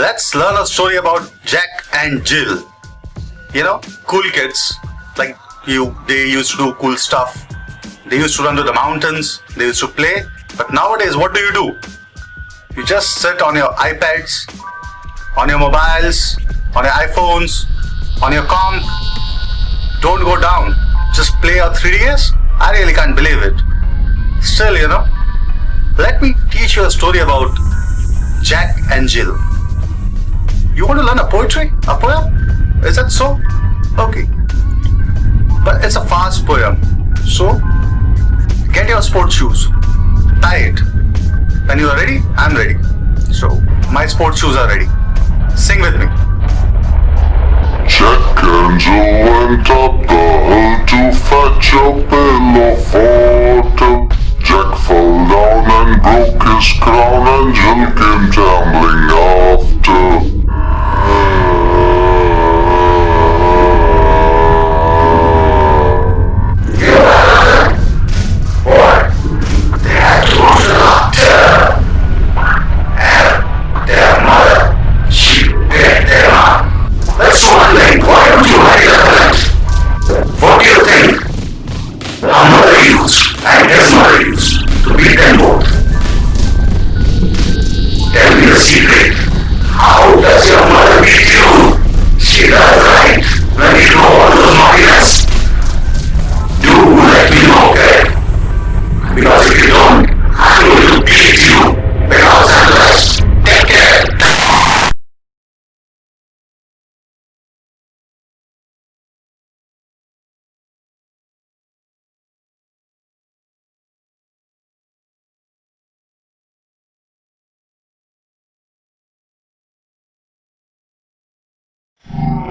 let's learn a story about Jack and Jill. You know, cool kids like you. They used to do cool stuff. They used to run to the mountains. They used to play. But nowadays, what do you do? You just sit on your iPads, on your mobiles, on your iPhones, on your comp. Don't go down. Just play your 3DS. I really can't believe it. Still, you know, let me teach you a story about Jack and Jill. You want to learn a poetry? A poem? Is that so? Okay. But it's a fast poem. So, get your sports shoes. Tie it. When you are ready, I'm ready. So, my sports shoes are ready. Sing with me. Jack Jill went up the hill to fetch a pail of water. Jack fell down and broke his crown and Jill came tumbling after. Used and his mother to beat them both. Tell me the secret. How does your mother beat you? She does right when you do all those naughtiness. Do let me know, okay? Because if you don't, I'm going